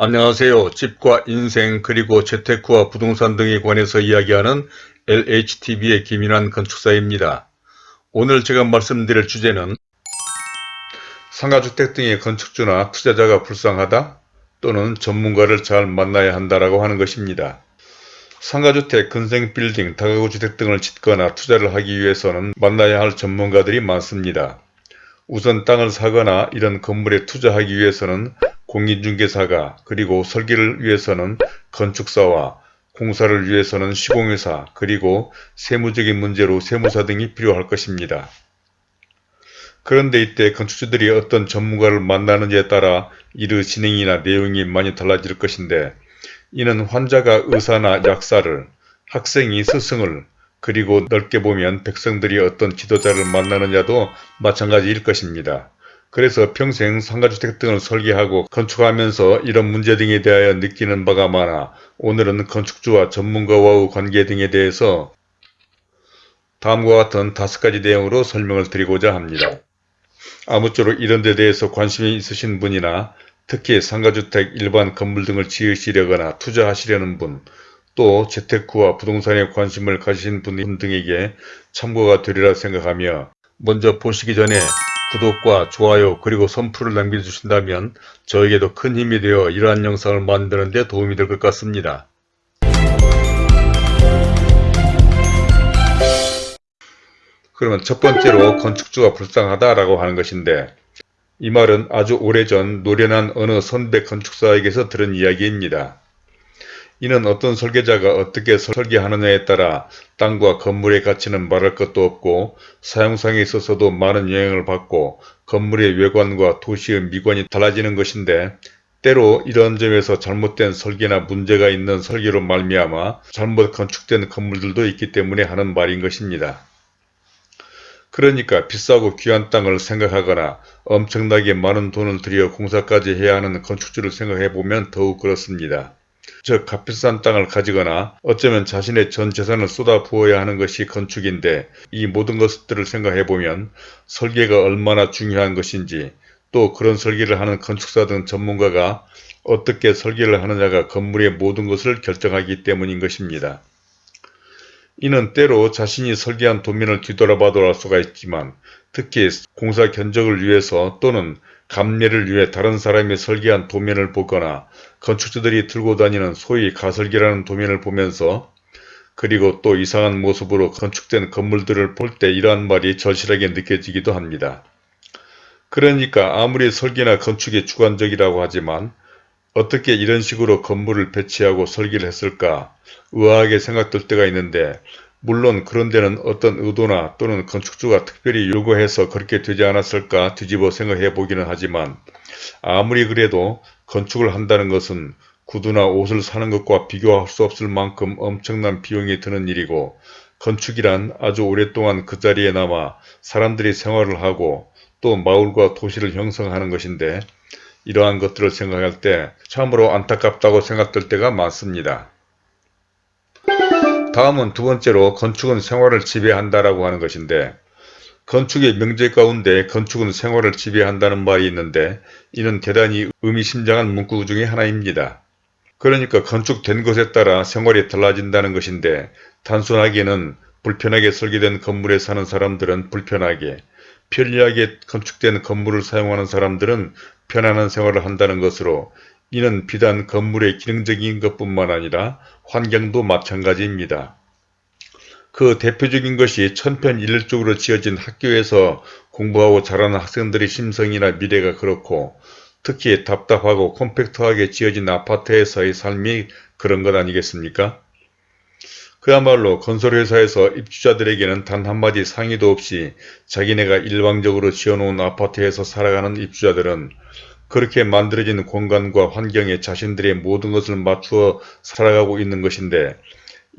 안녕하세요. 집과 인생 그리고 재테크와 부동산 등에 관해서 이야기하는 LHTV의 김인환 건축사입니다. 오늘 제가 말씀드릴 주제는 상가주택 등의 건축주나 투자자가 불쌍하다 또는 전문가를 잘 만나야 한다라고 하는 것입니다. 상가주택, 근생빌딩, 다가구주택 등을 짓거나 투자를 하기 위해서는 만나야 할 전문가들이 많습니다. 우선 땅을 사거나 이런 건물에 투자하기 위해서는 공인중개사가 그리고 설계를 위해서는 건축사와 공사를 위해서는 시공회사 그리고 세무적인 문제로 세무사 등이 필요할 것입니다. 그런데 이때 건축주들이 어떤 전문가를 만나는지에 따라 일의 진행이나 내용이 많이 달라질 것인데 이는 환자가 의사나 약사를 학생이 스승을 그리고 넓게 보면 백성들이 어떤 지도자를 만나느냐도 마찬가지일 것입니다. 그래서 평생 상가주택 등을 설계하고 건축하면서 이런 문제 등에 대하여 느끼는 바가 많아 오늘은 건축주와 전문가와의 관계 등에 대해서 다음과 같은 다섯 가지 내용으로 설명을 드리고자 합니다. 아무쪼록 이런 데 대해서 관심이 있으신 분이나 특히 상가주택, 일반 건물 등을 지으시려거나 투자하시려는 분, 또 재테크와 부동산에 관심을 가지신 분 등에게 참고가 되리라 생각하며 먼저 보시기 전에 구독과 좋아요 그리고 선풀을 남겨주신다면 저에게도 큰 힘이 되어 이러한 영상을 만드는 데 도움이 될 것 같습니다. 그러면 첫 번째로 건축주가 불쌍하다라고 하는 것인데 이 말은 아주 오래전 노련한 어느 선배 건축사에게서 들은 이야기입니다. 이는 어떤 설계자가 어떻게 설계하느냐에 따라 땅과 건물의 가치는 말할 것도 없고 사용상에 있어서도 많은 영향을 받고 건물의 외관과 도시의 미관이 달라지는 것인데 때로 이런 점에서 잘못된 설계나 문제가 있는 설계로 말미암아 잘못 건축된 건물들도 있기 때문에 하는 말인 것입니다. 그러니까 비싸고 귀한 땅을 생각하거나 엄청나게 많은 돈을 들여 공사까지 해야 하는 건축주를 생각해 보면 더욱 그렇습니다. 즉 값비싼 땅을 가지거나 어쩌면 자신의 전 재산을 쏟아 부어야 하는 것이 건축인데 이 모든 것들을 생각해보면 설계가 얼마나 중요한 것인지 또 그런 설계를 하는 건축사 등 전문가가 어떻게 설계를 하느냐가 건물의 모든 것을 결정하기 때문인 것입니다. 이는 때로 자신이 설계한 도면을 뒤돌아봐도 알 수가 있지만 특히 공사 견적을 위해서 또는 감례를 위해 다른 사람이 설계한 도면을 보거나 건축주들이 들고 다니는 소위 가설기라는 도면을 보면서 그리고 또 이상한 모습으로 건축된 건물들을 볼 때 이러한 말이 절실하게 느껴지기도 합니다. 그러니까 아무리 설계나 건축이 주관적이라고 하지만 어떻게 이런 식으로 건물을 배치하고 설계를 했을까 의아하게 생각될 때가 있는데 물론 그런 데는 어떤 의도나 또는 건축주가 특별히 요구해서 그렇게 되지 않았을까 뒤집어 생각해 보기는 하지만 아무리 그래도 건축을 한다는 것은 구두나 옷을 사는 것과 비교할 수 없을 만큼 엄청난 비용이 드는 일이고 건축이란 아주 오랫동안 그 자리에 남아 사람들이 생활을 하고 또 마을과 도시를 형성하는 것인데 이러한 것들을 생각할 때 참으로 안타깝다고 생각될 때가 많습니다. 다음은 두 번째로 건축은 생활을 지배한다라고 하는 것인데 건축의 명제 가운데 건축은 생활을 지배한다는 말이 있는데 이는 대단히 의미심장한 문구 중의 하나입니다. 그러니까 건축된 것에 따라 생활이 달라진다는 것인데 단순하게는 불편하게 설계된 건물에 사는 사람들은 불편하게 편리하게 건축된 건물을 사용하는 사람들은 편안한 생활을 한다는 것으로 이는 비단 건물의 기능적인 것뿐만 아니라 환경도 마찬가지입니다. 그 대표적인 것이 천편일률적으로 지어진 학교에서 공부하고 자라는 학생들의 심성이나 미래가 그렇고 특히 답답하고 컴팩트하게 지어진 아파트에서의 삶이 그런 것 아니겠습니까? 그야말로 건설회사에서 입주자들에게는 단 한마디 상의도 없이 자기네가 일방적으로 지어놓은 아파트에서 살아가는 입주자들은 그렇게 만들어진 공간과 환경에 자신들의 모든 것을 맞추어 살아가고 있는 것인데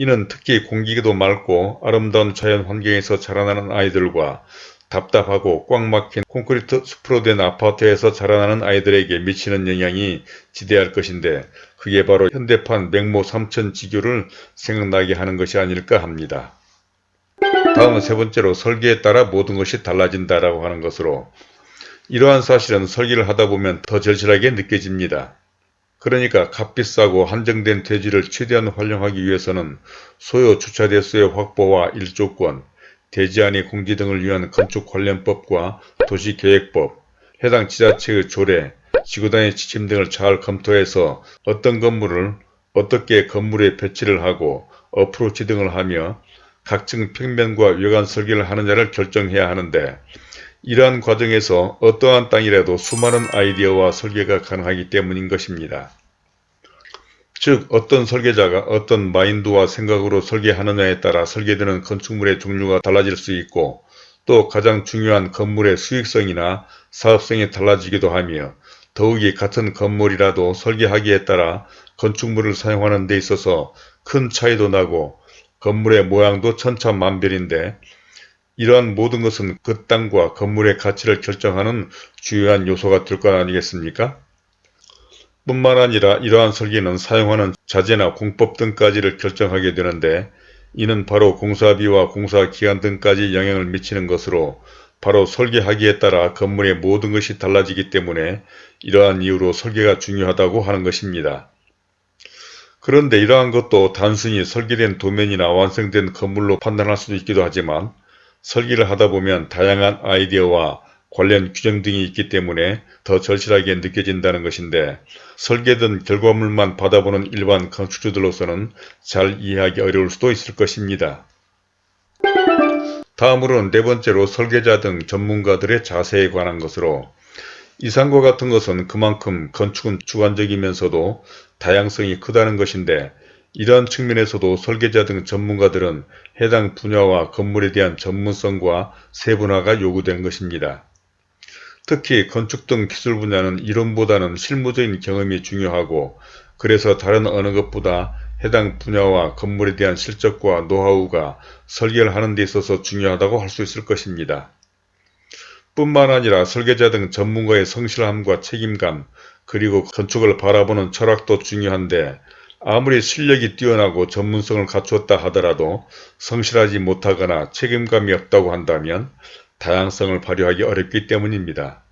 이는 특히 공기도 맑고 아름다운 자연 환경에서 자라나는 아이들과 답답하고 꽉 막힌 콘크리트 숲으로 된 아파트에서 자라나는 아이들에게 미치는 영향이 지대할 것인데 그게 바로 현대판 맹모 삼천 지교를 생각나게 하는 것이 아닐까 합니다. 다음은 세 번째로 설계에 따라 모든 것이 달라진다라고 하는 것으로 이러한 사실은 설계를 하다 보면 더 절실하게 느껴집니다. 그러니까 값비싸고 한정된 대지를 최대한 활용하기 위해서는 소요 주차 대수의 확보와 일조권, 대지 안의 공지 등을 위한 건축 관련법과 도시계획법, 해당 지자체의 조례, 지구단위 지침 등을 잘 검토해서 어떤 건물을 어떻게 건물에 배치를 하고 어프로치 등을 하며 각층 평면과 외관 설계를 하느냐를 결정해야 하는데 이러한 과정에서 어떠한 땅이라도 수많은 아이디어와 설계가 가능하기 때문인 것입니다. 즉 어떤 설계자가 어떤 마인드와 생각으로 설계하느냐에 따라 설계되는 건축물의 종류가 달라질 수 있고 또 가장 중요한 건물의 수익성이나 사업성이 달라지기도 하며 더욱이 같은 건물이라도 설계하기에 따라 건축물을 사용하는 데 있어서 큰 차이도 나고 건물의 모양도 천차만별인데 이러한 모든 것은 그 땅과 건물의 가치를 결정하는 주요한 요소가 될 것 아니겠습니까? 뿐만 아니라 이러한 설계는 사용하는 자재나 공법 등까지를 결정하게 되는데 이는 바로 공사비와 공사기간 등까지 영향을 미치는 것으로 바로 설계하기에 따라 건물의 모든 것이 달라지기 때문에 이러한 이유로 설계가 중요하다고 하는 것입니다. 그런데 이러한 것도 단순히 설계된 도면이나 완성된 건물로 판단할 수도 있기도 하지만 설계를 하다 보면 다양한 아이디어와 관련 규정 등이 있기 때문에 더 절실하게 느껴진다는 것인데 설계된 결과물만 받아보는 일반 건축주들로서는 잘 이해하기 어려울 수도 있을 것입니다. 다음으로는 네 번째로 설계자 등 전문가들의 자세에 관한 것으로 이상과 같은 것은 그만큼 건축은 주관적이면서도 다양성이 크다는 것인데 이러한 측면에서도 설계자 등 전문가들은 해당 분야와 건물에 대한 전문성과 세분화가 요구된 것입니다. 특히 건축 등 기술 분야는 이론보다는 실무적인 경험이 중요하고 그래서 다른 어느 것보다 해당 분야와 건물에 대한 실적과 노하우가 설계를 하는 데 있어서 중요하다고 할 수 있을 것입니다. 뿐만 아니라 설계자 등 전문가의 성실함과 책임감 그리고 건축을 바라보는 철학도 중요한데 아무리 실력이 뛰어나고 전문성을 갖추었다 하더라도 성실하지 못하거나 책임감이 없다고 한다면 다양성을 발휘하기 어렵기 때문입니다.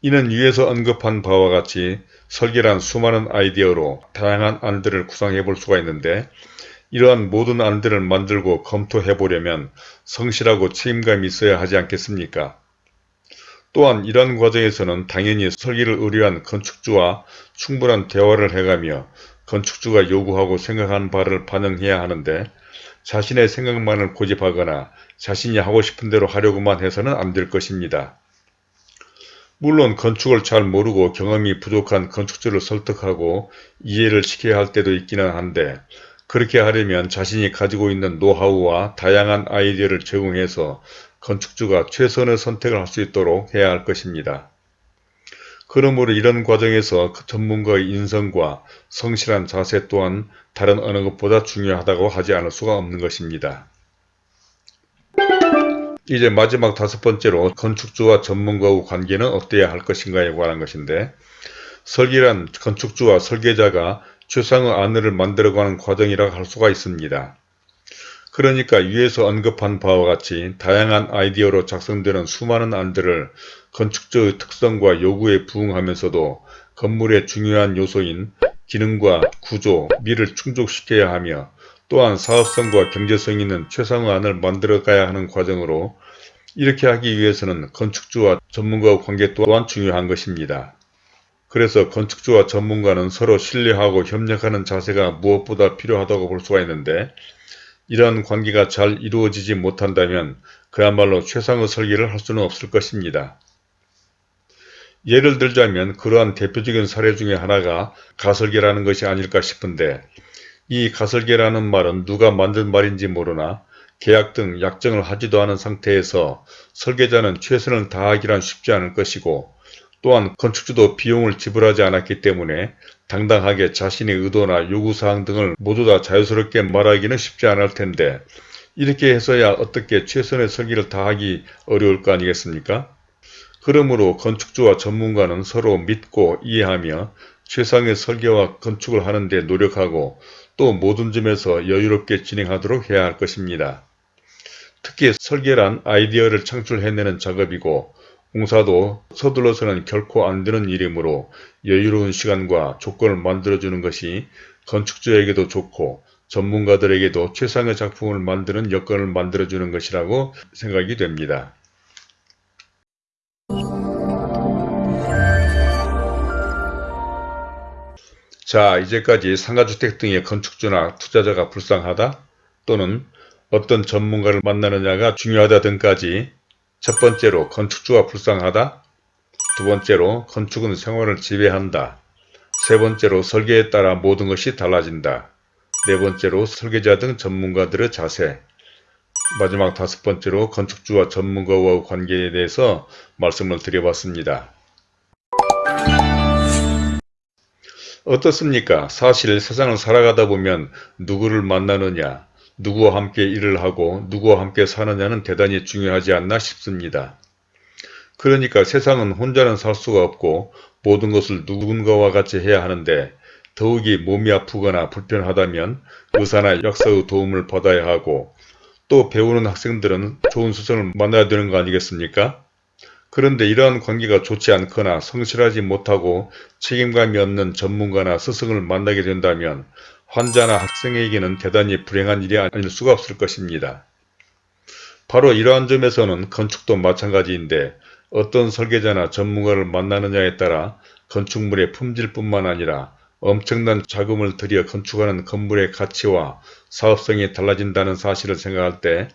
이는 위에서 언급한 바와 같이 설계란 수많은 아이디어로 다양한 안들을 구상해 볼 수가 있는데 이러한 모든 안들을 만들고 검토해 보려면 성실하고 책임감이 있어야 하지 않겠습니까? 또한 이러한 과정에서는 당연히 설계를 의뢰한 건축주와 충분한 대화를 해가며 건축주가 요구하고 생각하는 바를 반영해야 하는데 자신의 생각만을 고집하거나 자신이 하고 싶은 대로 하려고만 해서는 안 될 것입니다. 물론 건축을 잘 모르고 경험이 부족한 건축주를 설득하고 이해를 시켜야 할 때도 있기는 한데 그렇게 하려면 자신이 가지고 있는 노하우와 다양한 아이디어를 제공해서 건축주가 최선의 선택을 할 수 있도록 해야 할 것입니다. 그러므로 이런 과정에서 그 전문가의 인성과 성실한 자세 또한 다른 어느 것보다 중요하다고 하지 않을 수가 없는 것입니다. 이제 마지막 다섯 번째로 건축주와 전문가의 관계는 어때야 할 것인가에 관한 것인데 설계란 건축주와 설계자가 최상의 안을 만들어가는 과정이라고 할 수가 있습니다. 그러니까 위에서 언급한 바와 같이 다양한 아이디어로 작성되는 수많은 안들을 건축적의 특성과 요구에 부응하면서도 건물의 중요한 요소인 기능과 구조, 미를 충족시켜야 하며 또한 사업성과 경제성 있는 최상의 안을 만들어 가야 하는 과정으로 이렇게 하기 위해서는 건축주와 전문가의 관계 또한 중요한 것입니다. 그래서 건축주와 전문가는 서로 신뢰하고 협력하는 자세가 무엇보다 필요하다고 볼 수가 있는데 이러한 관계가 잘 이루어지지 못한다면 그야말로 최상의 설계를 할 수는 없을 것입니다. 예를 들자면 그러한 대표적인 사례 중에 하나가 가설계라는 것이 아닐까 싶은데 이 가설계라는 말은 누가 만든 말인지 모르나 계약 등 약정을 하지도 않은 상태에서 설계자는 최선을 다하기란 쉽지 않을 것이고 또한 건축주도 비용을 지불하지 않았기 때문에 당당하게 자신의 의도나 요구사항 등을 모두 다 자유스럽게 말하기는 쉽지 않을 텐데 이렇게 해서야 어떻게 최선의 설계를 다하기 어려울 거 아니겠습니까? 그러므로 건축주와 전문가는 서로 믿고 이해하며 최상의 설계와 건축을 하는 데 노력하고 또 모든 점에서 여유롭게 진행하도록 해야 할 것입니다. 특히 설계란 아이디어를 창출해내는 작업이고 공사도 서둘러서는 결코 안 되는 일이므로 여유로운 시간과 조건을 만들어주는 것이 건축주에게도 좋고 전문가들에게도 최상의 작품을 만드는 여건을 만들어주는 것이라고 생각이 됩니다. 자 이제까지 상가주택 등의 건축주나 투자자가 불쌍하다 또는 어떤 전문가를 만나느냐가 중요하다 등까지 첫 번째로 건축주가 불쌍하다. 두 번째로 건축은 생활을 지배한다. 세 번째로 설계에 따라 모든 것이 달라진다. 네 번째로 설계자 등 전문가들의 자세. 마지막 다섯 번째로 건축주와 전문가와의 관계에 대해서 말씀을 드려봤습니다. 어떻습니까? 사실 세상을 살아가다 보면 누구를 만나느냐, 누구와 함께 일을 하고 누구와 함께 사느냐는 대단히 중요하지 않나 싶습니다. 그러니까 세상은 혼자는 살 수가 없고 모든 것을 누군가와 같이 해야 하는데 더욱이 몸이 아프거나 불편하다면 의사나 약사의 도움을 받아야 하고 또 배우는 학생들은 좋은 수선을 만나야 되는 거 아니겠습니까? 그런데 이러한 관계가 좋지 않거나 성실하지 못하고 책임감이 없는 전문가나 스승을 만나게 된다면 환자나 학생에게는 대단히 불행한 일이 아닐 수가 없을 것입니다. 바로 이러한 점에서는 건축도 마찬가지인데 어떤 설계자나 전문가를 만나느냐에 따라 건축물의 품질뿐만 아니라 엄청난 자금을 들여 건축하는 건물의 가치와 사업성이 달라진다는 사실을 생각할 때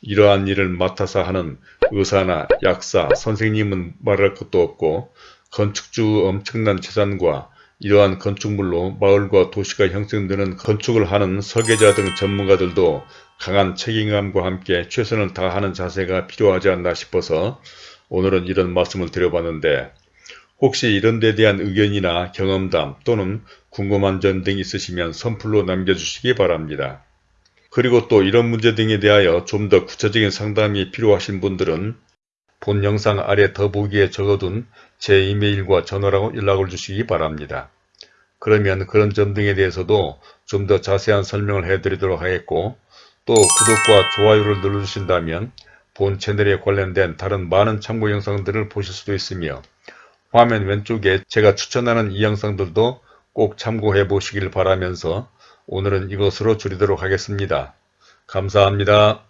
이러한 일을 맡아서 하는 의사나 약사, 선생님은 말할 것도 없고 건축주의 엄청난 재산과 이러한 건축물로 마을과 도시가 형성되는 건축을 하는 설계자 등 전문가들도 강한 책임감과 함께 최선을 다하는 자세가 필요하지 않나 싶어서 오늘은 이런 말씀을 드려봤는데 혹시 이런 데 대한 의견이나 경험담 또는 궁금한 점 등 있으시면 선플로 남겨주시기 바랍니다. 그리고 또 이런 문제 등에 대하여 좀 더 구체적인 상담이 필요하신 분들은 본 영상 아래 더보기에 적어둔 제 이메일과 전화로 연락을 주시기 바랍니다. 그러면 그런 점 등에 대해서도 좀 더 자세한 설명을 해드리도록 하겠고 또 구독과 좋아요를 눌러주신다면 본 채널에 관련된 다른 많은 참고 영상들을 보실 수도 있으며 화면 왼쪽에 제가 추천하는 이 영상들도 꼭 참고해 보시길 바라면서 오늘은 이것으로 줄이도록 하겠습니다. 감사합니다.